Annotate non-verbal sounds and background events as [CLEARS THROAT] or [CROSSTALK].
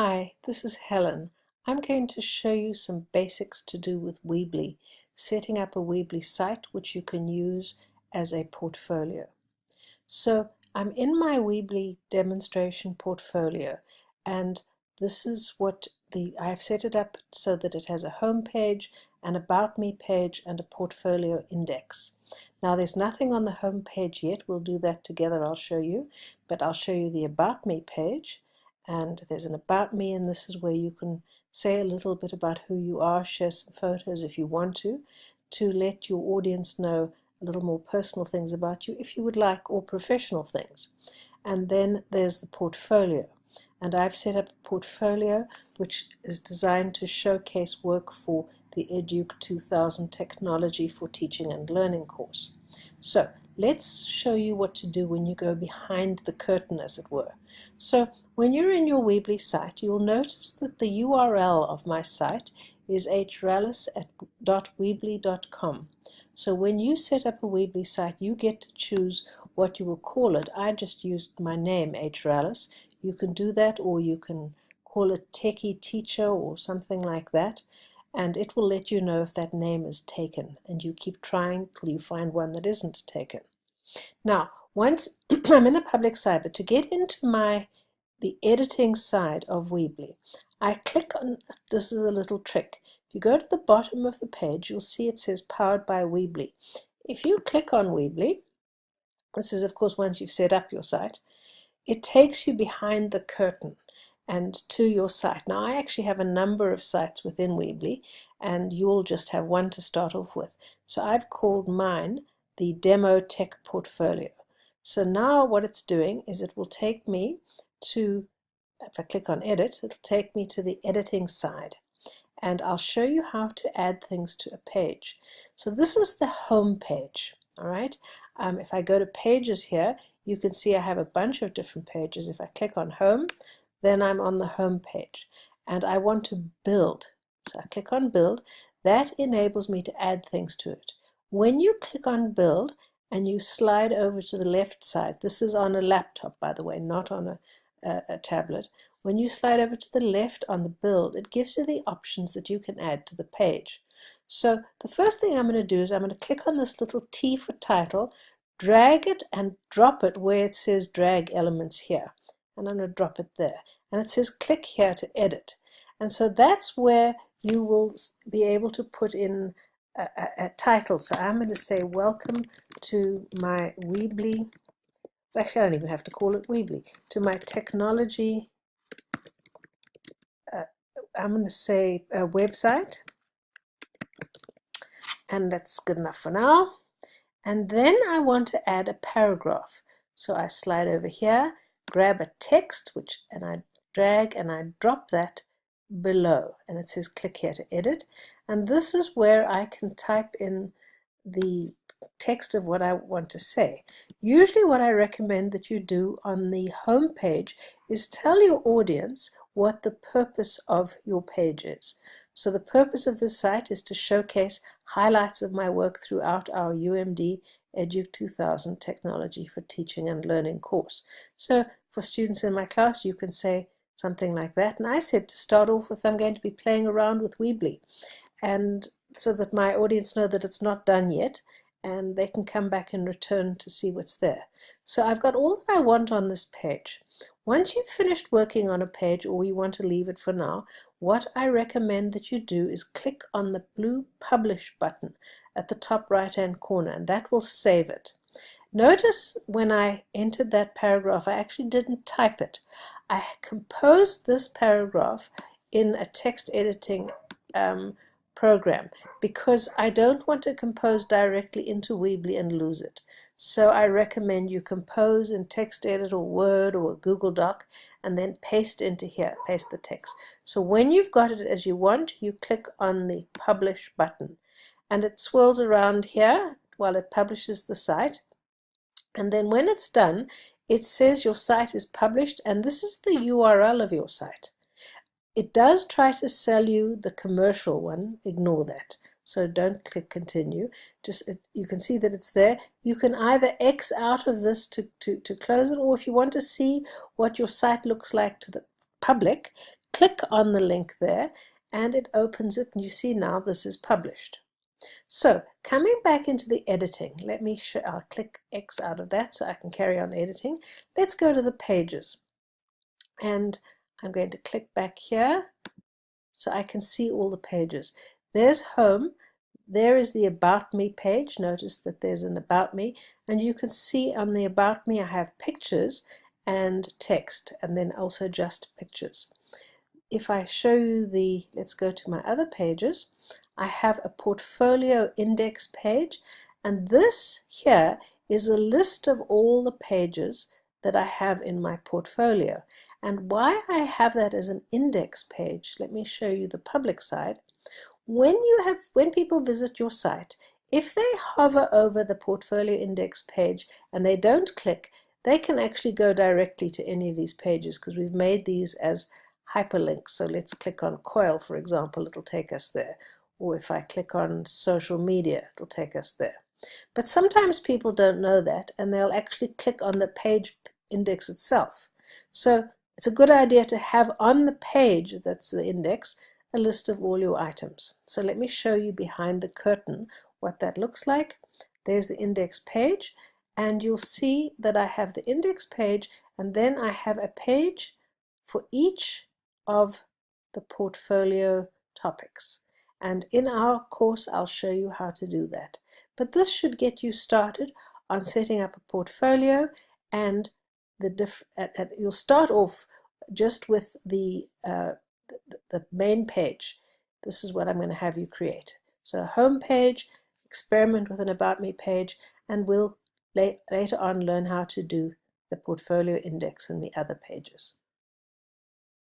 Hi, this is Helen. I'm going to show you some basics to do with Weebly, setting up a Weebly site which you can use as a portfolio. So I'm in my Weebly demonstration portfolio and this is what the I've set it up so that it has a home page, an about me page and a portfolio index. Now there's nothing on the home page yet, we'll do that together, I'll show you, but I'll show you the about me page and there's an about me and this is where you can say a little bit about who you are, share some photos if you want to, to let your audience know a little more personal things about you if you would like, or professional things. And then there's the portfolio. And I've set up a portfolio which is designed to showcase work for the EDUC 2000 Technology for Teaching and Learning course. So let's show you what to do when you go behind the curtain, as it were. So when you're in your Weebly site, you'll notice that the URL of my site is hrallis.weebly.com. So when you set up a Weebly site, you get to choose what you will call it. I just used my name, hrallis. You can do that or you can call it Techie Teacher or something like that and it will let you know if that name is taken and you keep trying till you find one that isn't taken. Now once [CLEARS THROAT] I'm in the public site, but to get into my the editing side of Weebly. I click on, this is a little trick. If you go to the bottom of the page, you'll see it says powered by Weebly. If you click on Weebly, this is of course once you've set up your site, it takes you behind the curtain and to your site. Now I actually have a number of sites within Weebly and you'll just have one to start off with. So I've called mine the Demo Tech Portfolio. So now what it's doing is it will take me to, if I click on edit, it'll take me to the editing side and I'll show you how to add things to a page. So this is the home page, all right? Um, if I go to pages here, you can see I have a bunch of different pages. If I click on home, then I'm on the home page and I want to build. So I click on build, that enables me to add things to it. When you click on build and you slide over to the left side, this is on a laptop by the way, not on a, a, a tablet, when you slide over to the left on the build, it gives you the options that you can add to the page. So the first thing I'm going to do is I'm going to click on this little T for title, drag it and drop it where it says drag elements here. And I'm going to drop it there. And it says click here to edit. And so that's where you will be able to put in a, a, a title. So I'm going to say welcome to my Weebly actually I don't even have to call it Weebly, to my technology, uh, I'm going to say a website, and that's good enough for now. And then I want to add a paragraph. So I slide over here, grab a text, which and I drag and I drop that below and it says click here to edit and this is where I can type in the text of what I want to say. Usually what I recommend that you do on the home page is tell your audience what the purpose of your page is. So the purpose of this site is to showcase highlights of my work throughout our UMD EDUC 2000 Technology for Teaching and Learning course. So for students in my class you can say something like that. And I said to start off with I'm going to be playing around with Weebly and so that my audience know that it's not done yet and they can come back and return to see what's there. So I've got all that I want on this page. Once you've finished working on a page or you want to leave it for now, what I recommend that you do is click on the blue Publish button at the top right hand corner and that will save it. Notice when I entered that paragraph, I actually didn't type it. I composed this paragraph in a text editing um, program because I don't want to compose directly into Weebly and lose it. So I recommend you compose in TextEdit or Word or Google Doc and then paste into here, paste the text. So when you've got it as you want, you click on the Publish button and it swirls around here while it publishes the site. And then when it's done, it says your site is published and this is the URL of your site. It does try to sell you the commercial one, ignore that. So don't click continue. Just it, you can see that it's there. You can either X out of this to, to, to close it, or if you want to see what your site looks like to the public, click on the link there and it opens it and you see now this is published. So coming back into the editing, let me I'll click X out of that so I can carry on editing. Let's go to the pages and I'm going to click back here so I can see all the pages. There's home, there is the About Me page. Notice that there's an About Me and you can see on the About Me I have pictures and text and then also just pictures. If I show you the, let's go to my other pages, I have a portfolio index page and this here is a list of all the pages that I have in my portfolio. And why I have that as an index page let me show you the public side. When you have when people visit your site if they hover over the portfolio index page and they don't click they can actually go directly to any of these pages because we've made these as hyperlinks so let's click on coil for example it'll take us there or if I click on social media, it'll take us there. But sometimes people don't know that and they'll actually click on the page index itself. So it's a good idea to have on the page that's the index a list of all your items. So let me show you behind the curtain what that looks like. There's the index page and you'll see that I have the index page and then I have a page for each of the portfolio topics and in our course I'll show you how to do that. But this should get you started on setting up a portfolio and the diff you'll start off just with the, uh, the, the main page. This is what I'm going to have you create. So home page, experiment with an about me page, and we'll later on learn how to do the portfolio index and the other pages.